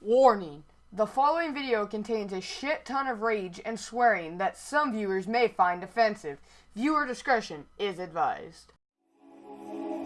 Warning. The following video contains a shit ton of rage and swearing that some viewers may find offensive. Viewer discretion is advised.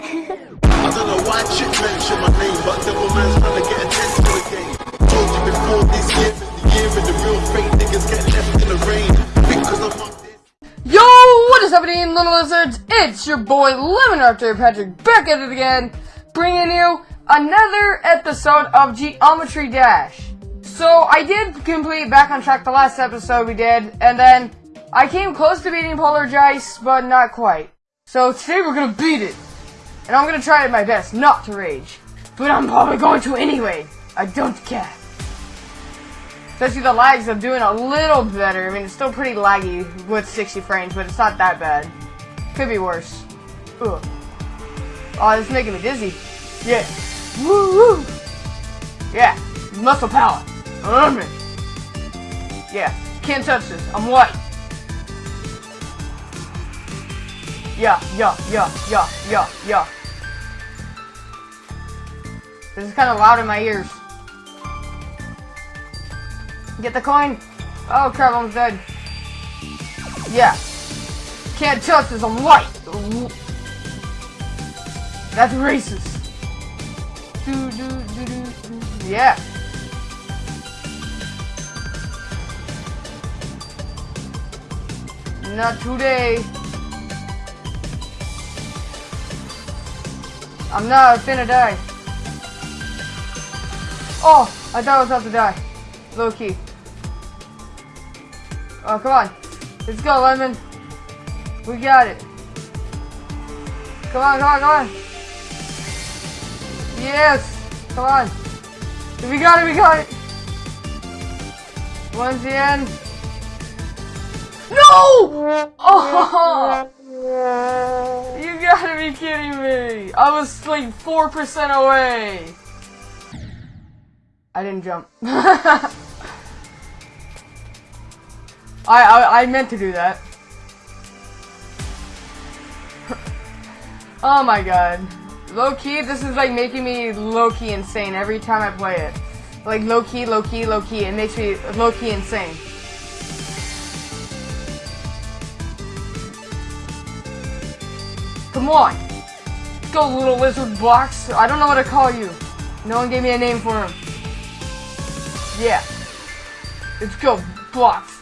I don't know why chick mention my name, but devil man's trying to get attention to the game. Told you before this year is the year and the real fake niggas get left in the rain. Because I'm this. Yo, what is happening, little lizards? It's your boy Lemon Arthur Patrick back at it again, bringing you another episode of Geometry Dash. So I did complete back on track the last episode we did, and then I came close to beating Polargeist, but not quite. So today we're gonna beat it, and I'm gonna try my best not to rage, but I'm probably going to anyway. I don't care. Especially the lags, I'm doing a little better. I mean, it's still pretty laggy with 60 frames, but it's not that bad. Could be worse. Ugh. Oh, this is making me dizzy. Yeah. Woo. Yeah. Muscle power. Um. Yeah. Can't touch this. I'm white. Yeah, yeah, yeah, yeah, yeah, yeah. This is kind of loud in my ears. Get the coin. Oh crap, I'm dead. Yeah. Can't touch this, I'm white. That's racist. Do, do, do, do, do. Yeah. Not today. I'm not finna die. Oh, I thought I was about to die. Low key. Oh, come on. Let's go, Lemon. We got it. Come on, come on, come on. Yes. Come on. We got it, we got it. Once the end. No! Oh! You gotta be kidding me. I was like 4% away. I didn't jump. I, I I meant to do that. oh my god. Low key, this is like making me low key insane every time I play it. Like low key, low key, low key. It makes me low key insane. Come on. Go little lizard box. I don't know what to call you. No one gave me a name for him. Yeah. Let's go, box.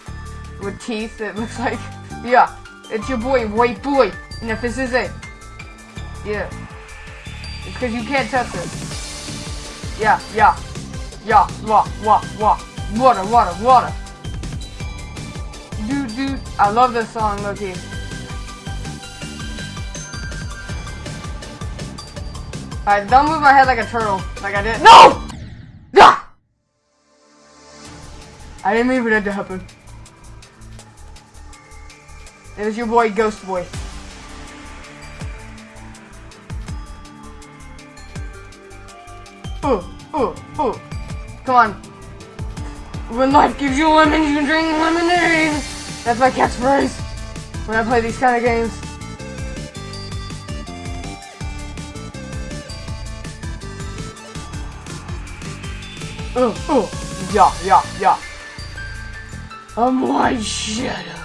With teeth, it looks like. Yeah. It's your boy, white boy. And if this is it. Yeah. It's because you can't touch it. Yeah, yeah. Yeah, wah, wah, wah. Water, water, water. Dude, dude. I love this song, Loki. Alright, don't move my head like a turtle. Like I did. No! Ah! I didn't mean for that to happen. It was your boy, Ghost Boy. Oh, oh, oh. Come on. When life gives you lemons, you can drink lemonade. That's my catchphrase when I play these kind of games. Oh, oh. Yeah, yeah, yeah. I'm White Shadow.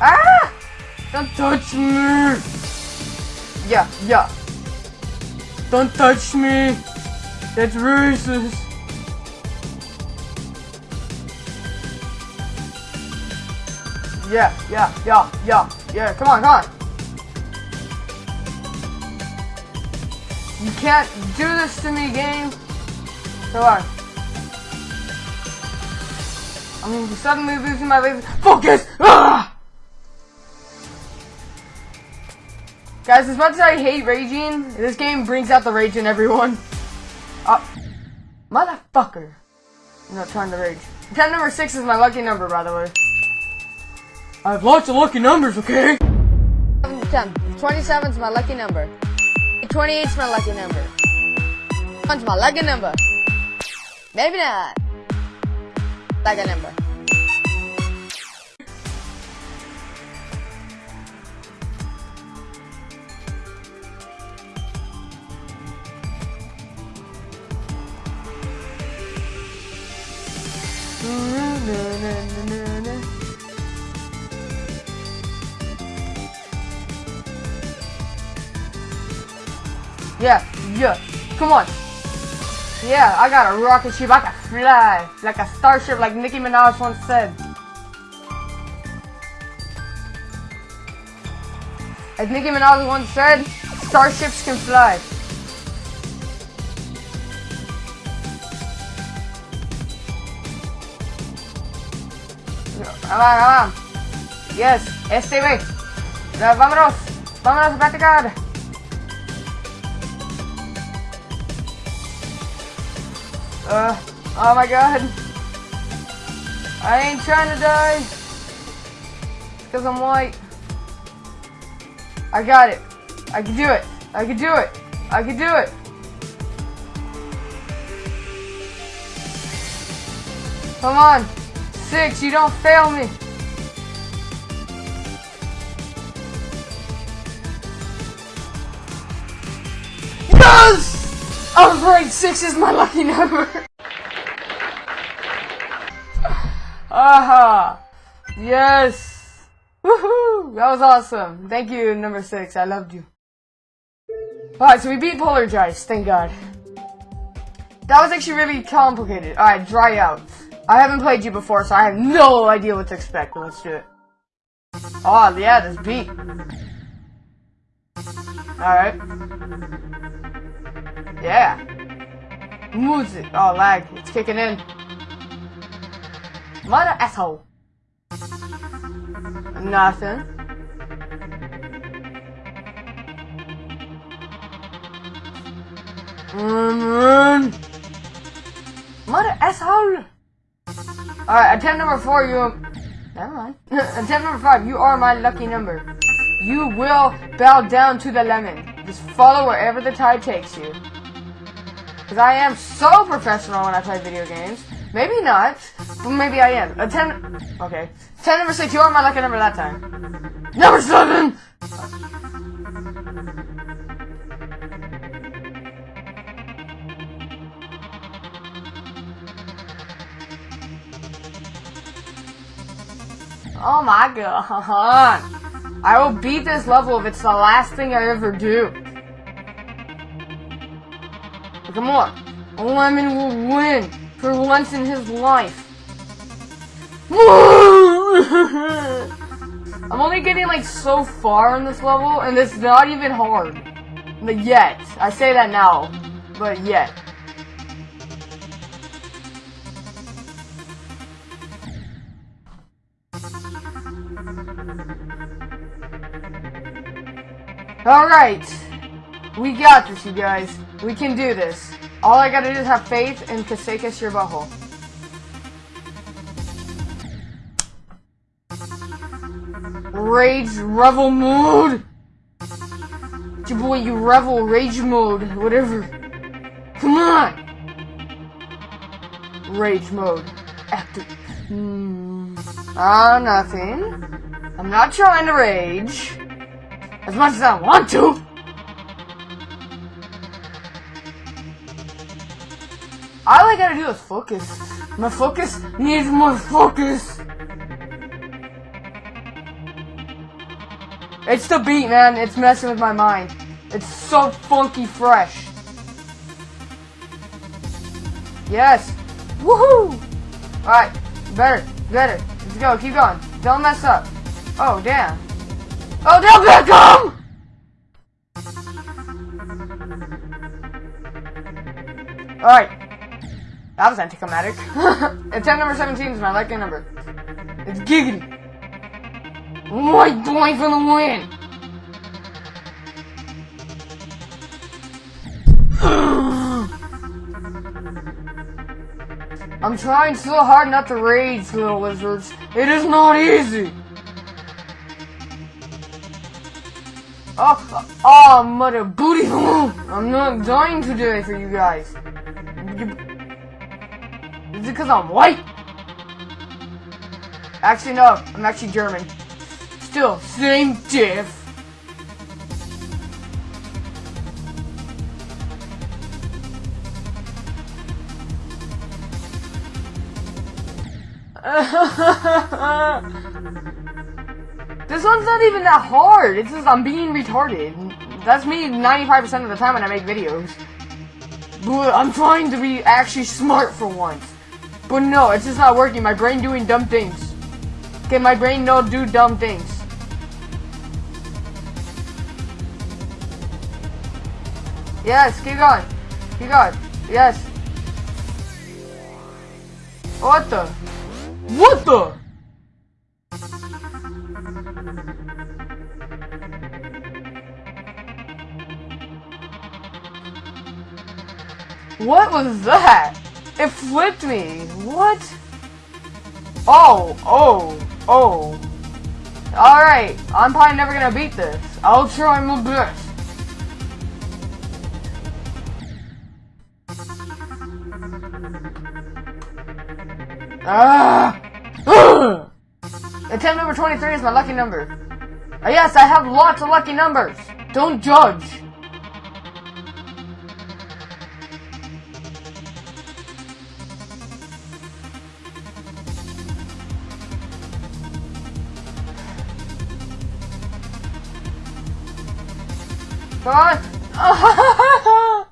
Ah! Don't touch me! Yeah, yeah. Don't touch me! That's racist! Yeah, yeah, yeah, yeah, yeah, come on, come on! You can't do this to me, game! Come on. I'm suddenly losing my laser- FOCUS! Ah! Guys, as much as I hate raging, this game brings out the rage in everyone. Uh, motherfucker. I'm not trying to rage. 10 number 6 is my lucky number, by the way. I have lots of lucky numbers, okay? 7 10. 27 is my lucky number. 28 is my lucky number. 1's my lucky number. Maybe not. Lucky number. Yeah, yeah. Come on. Yeah, I got a rocket ship. I can fly like a starship, like Nicki Minaj once said. As Nicki Minaj once said, starships can fly. Come on. Yes, este way. Ya, Vámonos. Vámonos a practicar. Uh, oh my god. I ain't trying to die. Because I'm white. I got it. I can do it. I can do it. I can do it. Come on. Six, you don't fail me. Yes! I was right, six is my lucky number. Aha! Yes! Woohoo! That was awesome. Thank you, number six. I loved you. Alright, so we beat Polargeist, thank god. That was actually really complicated. Alright, dry out. I haven't played you before, so I have no idea what to expect, let's do it. Oh, yeah, this beat. Alright. Yeah. Music. Oh, lag. It's kicking in. Mother asshole. Nothing. Mm, Mother asshole. Alright, attempt number four, you... Never mind. attempt number five, you are my lucky number. You will bow down to the lemon. Just follow wherever the tide takes you. Because I am so professional when I play video games. Maybe not, but maybe I am. Attempt... Okay. Attempt number six, you are my lucky number that time. Number seven! Oh my god. I will beat this level if it's the last thing I ever do. Come on. Lemon will win for once in his life. I'm only getting like so far in this level and it's not even hard. But yet. I say that now. But yet. Alright. We got this, you guys. We can do this. All I gotta do is have faith in Kasekas your butthole. Rage revel mode! Your boy, you revel rage mode, whatever. Come on! Rage mode. Active. Hmm. Ah, nothing. I'm not trying to rage. As much as I want to. All I gotta do is focus. My focus needs more focus. It's the beat, man. It's messing with my mind. It's so funky fresh. Yes. Woohoo! Alright. Better. Better. Let's go. Keep going. Don't mess up. Oh, damn. Oh, damn, Beckham! Alright. That was anticlimactic. Attempt number 17 is my lucky number. It's giggity. White boy for the win! I'm trying so hard not to rage, little lizards. It is not easy! Oh, oh, mother booty! I'm not dying today for you guys. Is it because I'm white? Actually, no. I'm actually German. Still, same diff. this one's not even that hard. It's just I'm being retarded. That's me 95% of the time when I make videos. But I'm trying to be actually smart for once. But no, it's just not working. My brain doing dumb things. Okay, my brain not do dumb things. Yes, keep going. Keep going. Yes. What the? What the? What was that? It flipped me. What? Oh, oh, oh. Alright, I'm probably never gonna beat this. I'll try my best. Ah! Attempt number 23 is my lucky number. Oh, yes, I have lots of lucky numbers. Don't judge. On.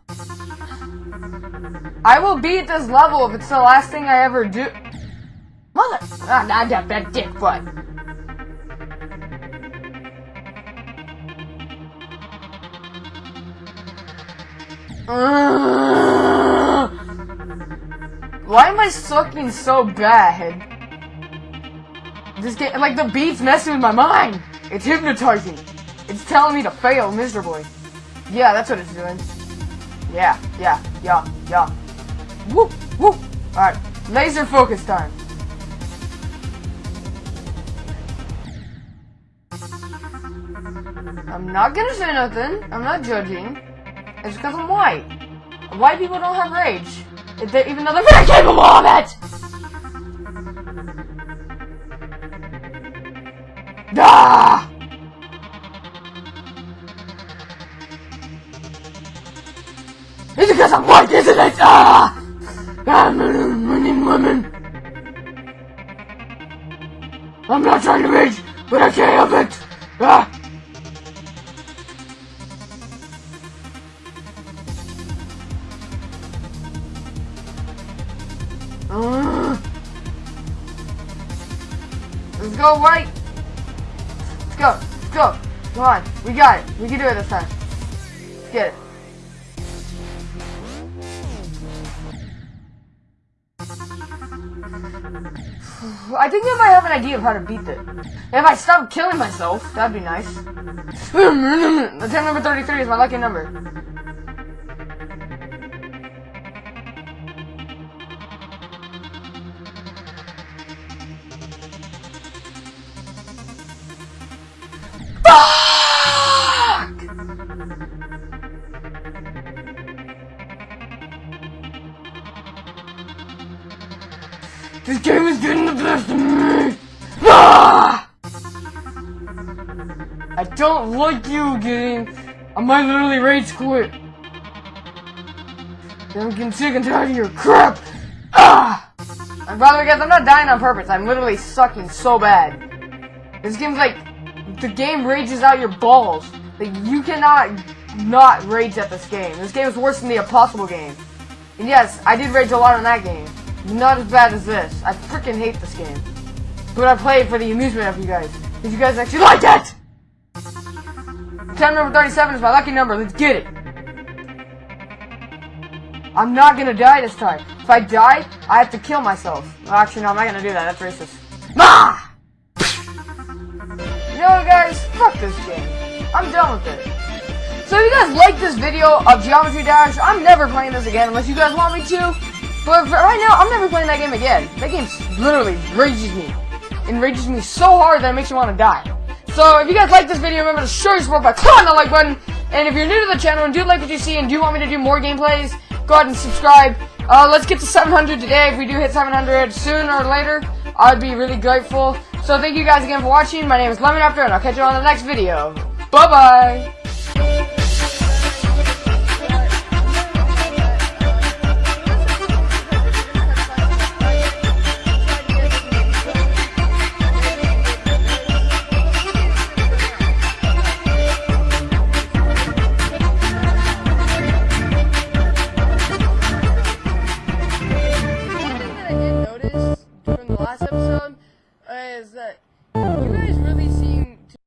I will beat this level if it's the last thing I ever do. Mother! Ah, not that bad dick butt. Why am I sucking so bad? This game, like the beats messing with my mind. It's hypnotizing. It's telling me to fail miserably. Yeah, that's what it's doing. Yeah, yeah, yeah, yeah. Woo, woo. Alright, laser focus time. I'm not gonna say nothing. I'm not judging. It's because I'm white. White people don't have rage. If they- even though they're very capable of it! Ah! Because I'm white, isn't it? Ah! I'm a winning women. I'm not trying to rage, but I can't help it. Ah! Let's go, white. Let's go. Let's go. Come on. We got it. We can do it this time. Let's get it. I think I have an idea of how to beat it. if I stop killing myself, that'd be nice. Attempt number 33 is my lucky number. This game is getting the best of me! Ah! I don't like you, game. I might literally rage quit. I'm getting sick and tired of your crap. Ah! And by the way, guys, I'm not dying on purpose. I'm literally sucking so bad. This game's like, the game rages out your balls. Like, you cannot not rage at this game. This game is worse than the Impossible game. And yes, I did rage a lot on that game. Not as bad as this. I freaking hate this game. But I play it for the amusement of you guys. If you guys actually like that! Time number 37 is my lucky number. Let's get it. I'm not gonna die this time. If I die, I have to kill myself. Well, actually, no, I'm not gonna do that. That's racist. Ah! You know what, guys? Fuck this game. I'm done with it. So if you guys like this video of Geometry Dash, I'm never playing this again unless you guys want me to. But right now, I'm never playing that game again. That game literally rages me. Enrages me so hard that it makes me want to die. So if you guys like this video, remember to show your support by clicking the like button. And if you're new to the channel and do like what you see and do want me to do more gameplays, go ahead and subscribe. Uh, let's get to 700 today. If we do hit 700 sooner or later, I'd be really grateful. So thank you guys again for watching. My name is Lemon After, and I'll catch you on the next video. Bye-bye!